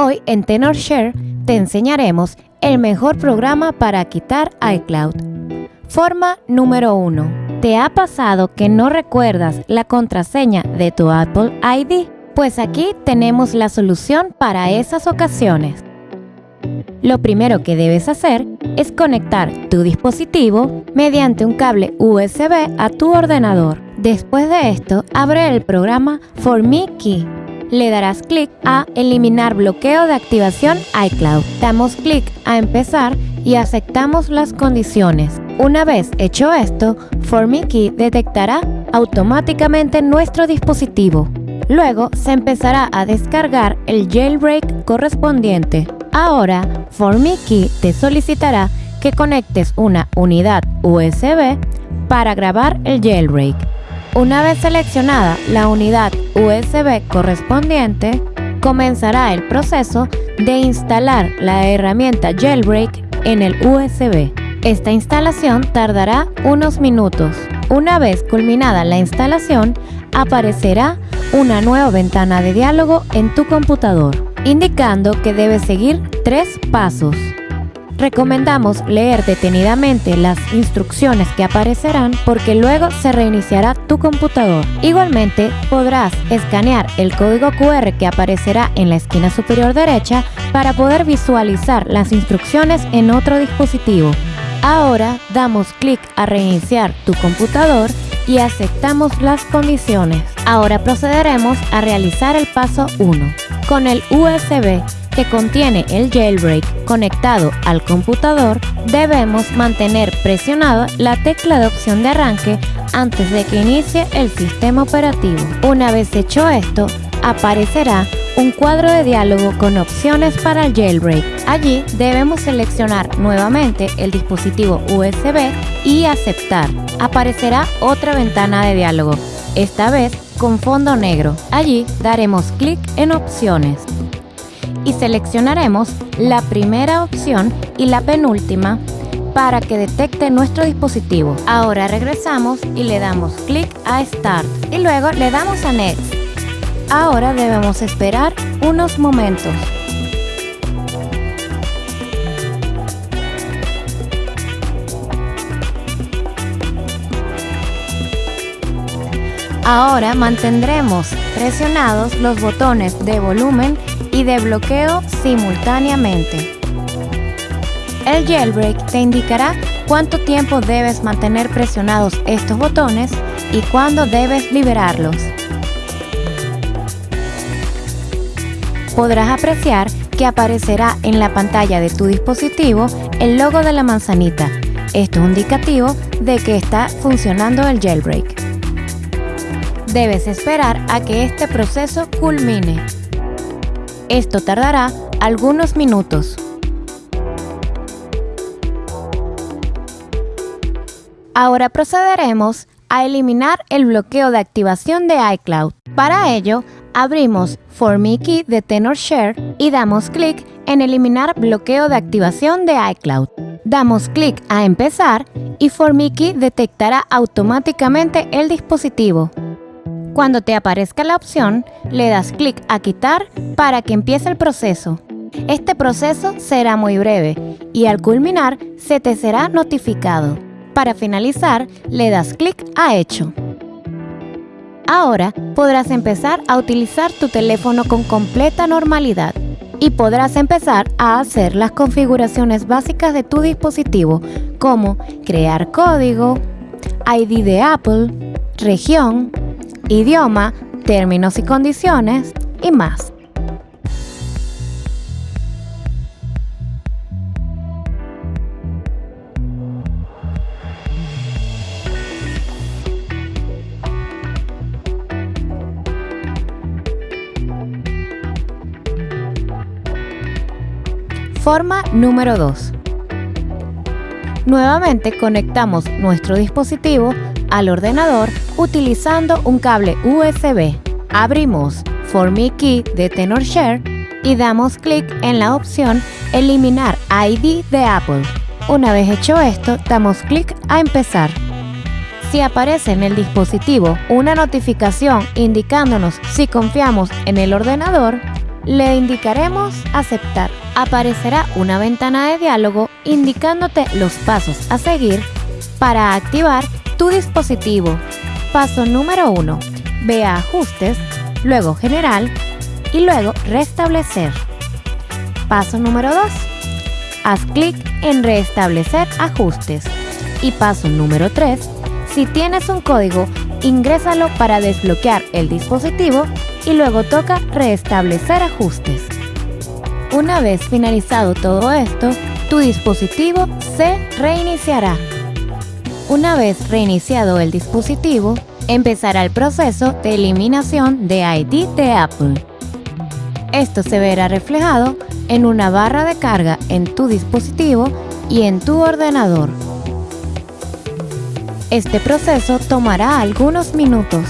Hoy en TenorShare te enseñaremos el mejor programa para quitar iCloud. Forma número 1. ¿Te ha pasado que no recuerdas la contraseña de tu Apple ID? Pues aquí tenemos la solución para esas ocasiones. Lo primero que debes hacer es conectar tu dispositivo mediante un cable USB a tu ordenador. Después de esto, abre el programa For Key le darás clic a Eliminar bloqueo de activación iCloud. Damos clic a Empezar y aceptamos las condiciones. Una vez hecho esto, ForMiKey detectará automáticamente nuestro dispositivo. Luego se empezará a descargar el jailbreak correspondiente. Ahora, ForMiKey te solicitará que conectes una unidad USB para grabar el jailbreak. Una vez seleccionada la unidad USB correspondiente, comenzará el proceso de instalar la herramienta Jailbreak en el USB. Esta instalación tardará unos minutos. Una vez culminada la instalación, aparecerá una nueva ventana de diálogo en tu computador, indicando que debes seguir tres pasos. Recomendamos leer detenidamente las instrucciones que aparecerán porque luego se reiniciará tu computador. Igualmente podrás escanear el código QR que aparecerá en la esquina superior derecha para poder visualizar las instrucciones en otro dispositivo. Ahora damos clic a reiniciar tu computador y aceptamos las condiciones. Ahora procederemos a realizar el paso 1. Con el USB que contiene el jailbreak conectado al computador, debemos mantener presionada la tecla de opción de arranque antes de que inicie el sistema operativo. Una vez hecho esto, aparecerá un cuadro de diálogo con opciones para el jailbreak. Allí debemos seleccionar nuevamente el dispositivo USB y aceptar. Aparecerá otra ventana de diálogo, esta vez con fondo negro. Allí daremos clic en opciones y seleccionaremos la primera opción y la penúltima para que detecte nuestro dispositivo. Ahora regresamos y le damos clic a Start y luego le damos a Next. Ahora debemos esperar unos momentos. Ahora mantendremos presionados los botones de volumen y de bloqueo simultáneamente. El jailbreak te indicará cuánto tiempo debes mantener presionados estos botones y cuándo debes liberarlos. Podrás apreciar que aparecerá en la pantalla de tu dispositivo el logo de la manzanita. Esto es indicativo de que está funcionando el jailbreak. Debes esperar a que este proceso culmine. Esto tardará algunos minutos. Ahora procederemos a eliminar el bloqueo de activación de iCloud. Para ello, abrimos ForMiKey de TenorShare y damos clic en Eliminar bloqueo de activación de iCloud. Damos clic a Empezar y ForMiKey detectará automáticamente el dispositivo. Cuando te aparezca la opción, le das clic a quitar para que empiece el proceso. Este proceso será muy breve y al culminar se te será notificado. Para finalizar, le das clic a Hecho. Ahora podrás empezar a utilizar tu teléfono con completa normalidad y podrás empezar a hacer las configuraciones básicas de tu dispositivo como crear código, ID de Apple, región, idioma, términos y condiciones y más. Forma número 2. Nuevamente conectamos nuestro dispositivo al ordenador utilizando un cable USB. Abrimos ForMiKey de TenorShare y damos clic en la opción Eliminar ID de Apple. Una vez hecho esto, damos clic a Empezar. Si aparece en el dispositivo una notificación indicándonos si confiamos en el ordenador, Le indicaremos aceptar. Aparecerá una ventana de diálogo indicándote los pasos a seguir para activar tu dispositivo. Paso número 1. Ve a Ajustes, luego General y luego Restablecer. Paso número 2. Haz clic en Restablecer ajustes. Y paso número 3. Si tienes un código, ingrésalo para desbloquear el dispositivo y luego toca Restablecer ajustes. Una vez finalizado todo esto, tu dispositivo se reiniciará. Una vez reiniciado el dispositivo, empezará el proceso de eliminación de ID de Apple. Esto se verá reflejado en una barra de carga en tu dispositivo y en tu ordenador. Este proceso tomará algunos minutos.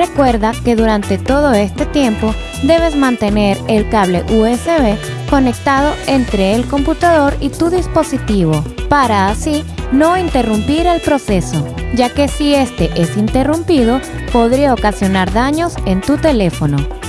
Recuerda que durante todo este tiempo debes mantener el cable USB conectado entre el computador y tu dispositivo para así no interrumpir el proceso, ya que si este es interrumpido podría ocasionar daños en tu teléfono.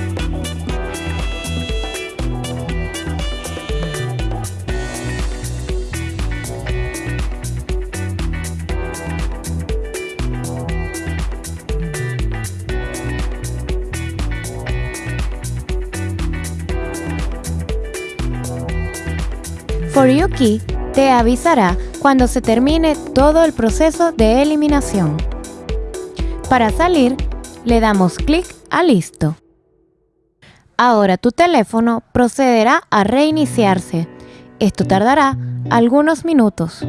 For You Key te avisará cuando se termine todo el proceso de eliminación. Para salir, le damos clic a Listo. Ahora tu teléfono procederá a reiniciarse. Esto tardará algunos minutos.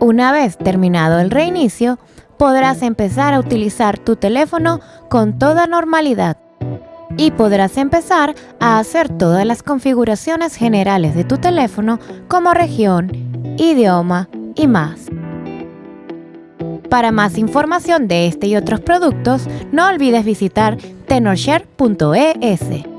Una vez terminado el reinicio, podrás empezar a utilizar tu teléfono con toda normalidad y podrás empezar a hacer todas las configuraciones generales de tu teléfono como región, idioma y más. Para más información de este y otros productos, no olvides visitar tenorshare.es.